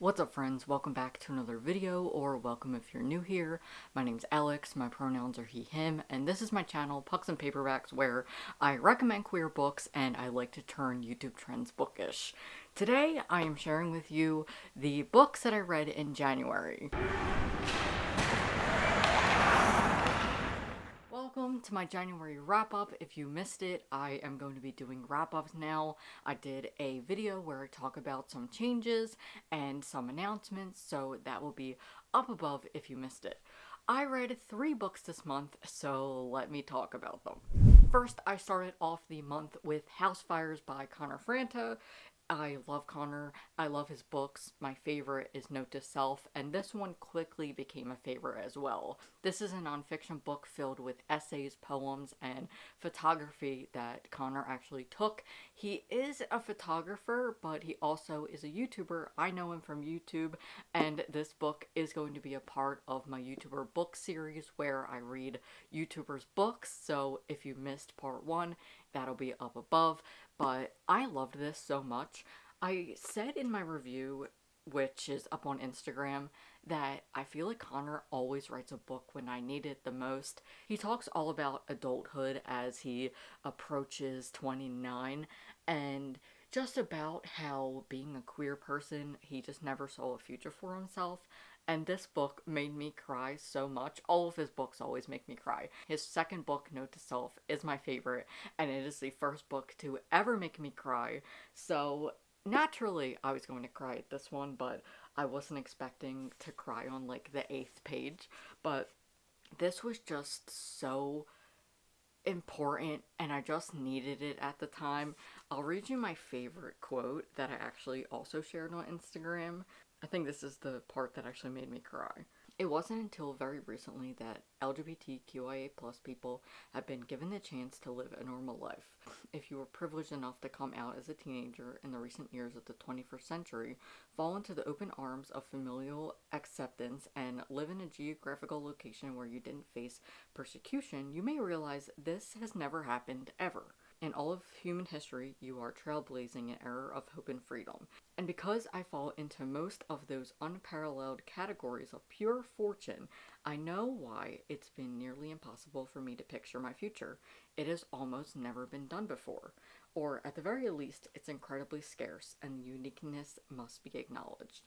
What's up friends, welcome back to another video, or welcome if you're new here. My name's Alex, my pronouns are he, him, and this is my channel, Pucks and Paperbacks, where I recommend queer books and I like to turn YouTube trends bookish. Today, I am sharing with you the books that I read in January. Welcome to my January wrap-up. If you missed it, I am going to be doing wrap-ups now. I did a video where I talk about some changes and some announcements, so that will be up above if you missed it. I read three books this month, so let me talk about them. First, I started off the month with House Fires by Connor Franta. I love Connor. I love his books. My favorite is Note to Self, and this one quickly became a favorite as well. This is a nonfiction book filled with essays, poems, and photography that Connor actually took. He is a photographer, but he also is a YouTuber. I know him from YouTube, and this book is going to be a part of my YouTuber book series where I read YouTubers' books. So if you missed part one, that'll be up above. But I loved this so much. I said in my review, which is up on Instagram, that I feel like Connor always writes a book when I need it the most. He talks all about adulthood as he approaches 29 and just about how being a queer person, he just never saw a future for himself and this book made me cry so much. All of his books always make me cry. His second book, Note to Self, is my favorite, and it is the first book to ever make me cry. So naturally, I was going to cry at this one, but I wasn't expecting to cry on like the eighth page. But this was just so important and I just needed it at the time. I'll read you my favorite quote that I actually also shared on Instagram. I think this is the part that actually made me cry. It wasn't until very recently that LGBTQIA plus people have been given the chance to live a normal life. If you were privileged enough to come out as a teenager in the recent years of the 21st century, fall into the open arms of familial acceptance, and live in a geographical location where you didn't face persecution, you may realize this has never happened ever. In all of human history, you are trailblazing an era of hope and freedom. And because I fall into most of those unparalleled categories of pure fortune, I know why it's been nearly impossible for me to picture my future. It has almost never been done before. Or, at the very least, it's incredibly scarce, and uniqueness must be acknowledged.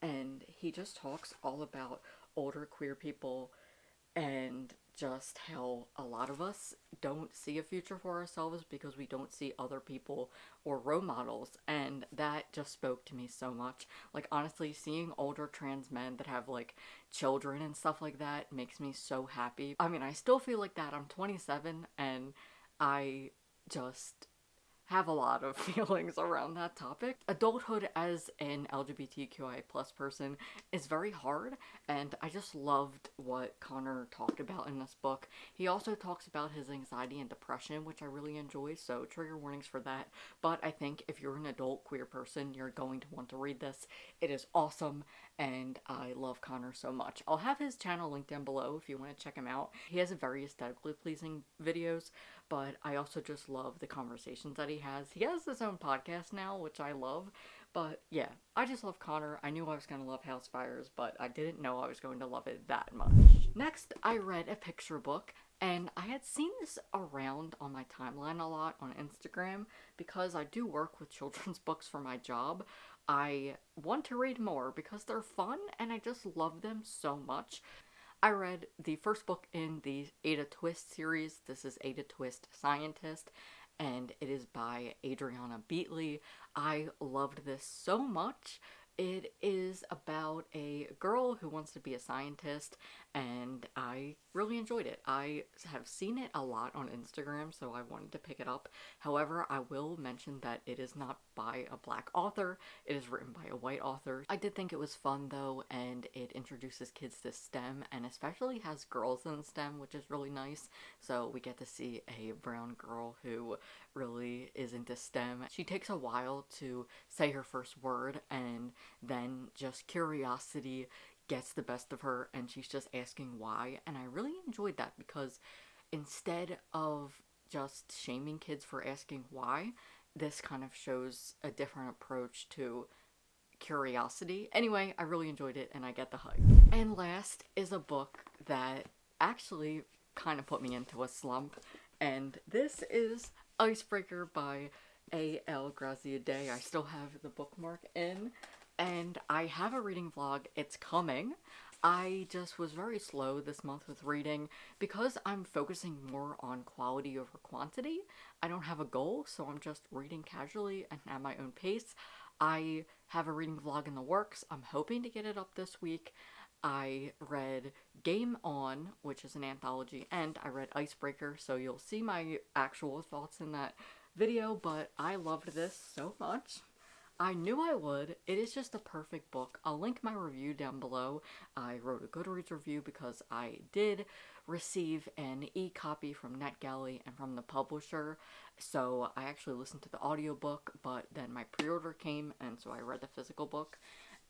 And he just talks all about older queer people and just how a lot of us don't see a future for ourselves because we don't see other people or role models. And that just spoke to me so much. Like honestly seeing older trans men that have like children and stuff like that makes me so happy. I mean i still feel like that. I'm 27 and i just have a lot of feelings around that topic. Adulthood as an LGBTQI plus person is very hard and I just loved what Connor talked about in this book. He also talks about his anxiety and depression which I really enjoy so trigger warnings for that but I think if you're an adult queer person you're going to want to read this. It is awesome and I love Connor so much. I'll have his channel linked down below if you want to check him out. He has very aesthetically pleasing videos but I also just love the conversations that he has. He has his own podcast now, which I love, but yeah, I just love Connor. I knew I was going to love House Fires, but I didn't know I was going to love it that much. Next, I read a picture book, and I had seen this around on my timeline a lot on Instagram because I do work with children's books for my job. I want to read more because they're fun and I just love them so much. I read the first book in the Ada Twist series. This is Ada Twist Scientist, and it is by Adriana Beaty. I loved this so much. It is about a girl who wants to be a scientist, and I really enjoyed it. I have seen it a lot on Instagram, so I wanted to pick it up. However, I will mention that it is not by a black author, it is written by a white author. I did think it was fun though, and it introduces kids to STEM, and especially has girls in STEM, which is really nice. So we get to see a brown girl who really is into STEM. She takes a while to say her first word, and then just curiosity gets the best of her and she's just asking why. And I really enjoyed that because instead of just shaming kids for asking why, this kind of shows a different approach to curiosity. Anyway, I really enjoyed it and I get the hype. And last is a book that actually kind of put me into a slump, and this is Icebreaker by A.L. Graziadei. I still have the bookmark in, and I have a reading vlog. It's coming. I just was very slow this month with reading because I'm focusing more on quality over quantity. I don't have a goal, so I'm just reading casually and at my own pace. I have a reading vlog in the works. I'm hoping to get it up this week. I read Game On, which is an anthology, and I read Icebreaker, so you'll see my actual thoughts in that video, but I loved this so much. I knew I would. It is just a perfect book. I'll link my review down below. I wrote a Goodreads review because I did receive an e-copy from NetGalley and from the publisher. So I actually listened to the audiobook, but then my pre-order came and so I read the physical book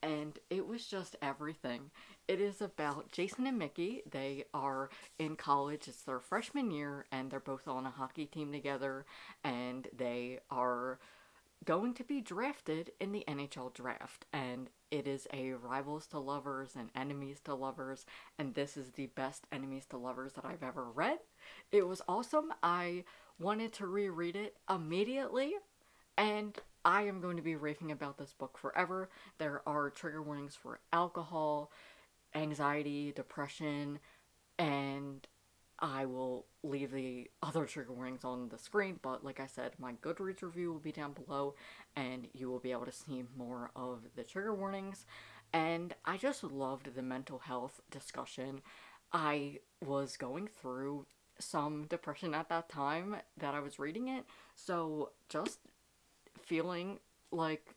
and it was just everything. It is about Jason and Mickey. They are in college, it's their freshman year, and they're both on a hockey team together, and they are going to be drafted in the NHL draft, and it is a rivals to lovers and enemies to lovers, and this is the best enemies to lovers that I've ever read. It was awesome. I wanted to reread it immediately, and I am going to be raving about this book forever. There are trigger warnings for alcohol, anxiety, depression, and I will leave the other trigger warnings on the screen, but like I said, my Goodreads review will be down below, and you will be able to see more of the trigger warnings. And I just loved the mental health discussion. I was going through some depression at that time that I was reading it, so just feeling like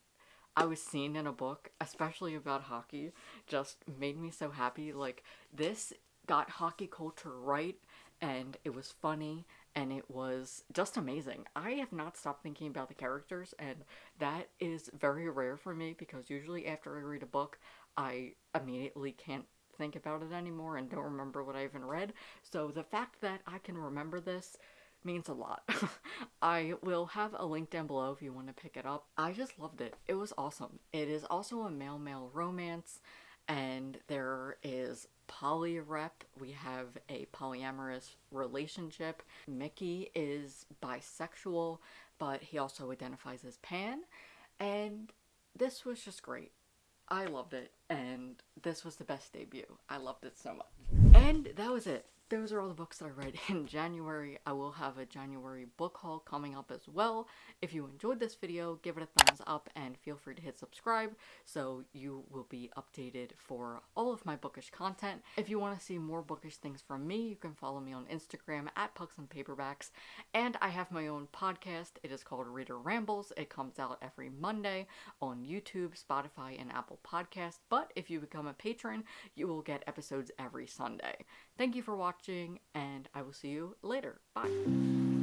I was seen in a book, especially about hockey, just made me so happy. Like, this got hockey culture right and it was funny and it was just amazing. I have not stopped thinking about the characters and that is very rare for me because usually after I read a book, I immediately can't think about it anymore and don't remember what I even read. So the fact that I can remember this means a lot. I will have a link down below if you want to pick it up. I just loved it. It was awesome. It is also a male-male romance and there is polyrep. We have a polyamorous relationship. Mickey is bisexual, but he also identifies as pan. And this was just great. I loved it, and this was the best debut. I loved it so much. And that was it those are all the books that I read in January. I will have a January book haul coming up as well. If you enjoyed this video, give it a thumbs up and feel free to hit subscribe so you will be updated for all of my bookish content. If you want to see more bookish things from me, you can follow me on Instagram at Pucks and Paperbacks. And I have my own podcast. It is called Reader Rambles. It comes out every Monday on YouTube, Spotify, and Apple Podcast. But if you become a patron, you will get episodes every Sunday. Thank you for watching, and I will see you later. Bye.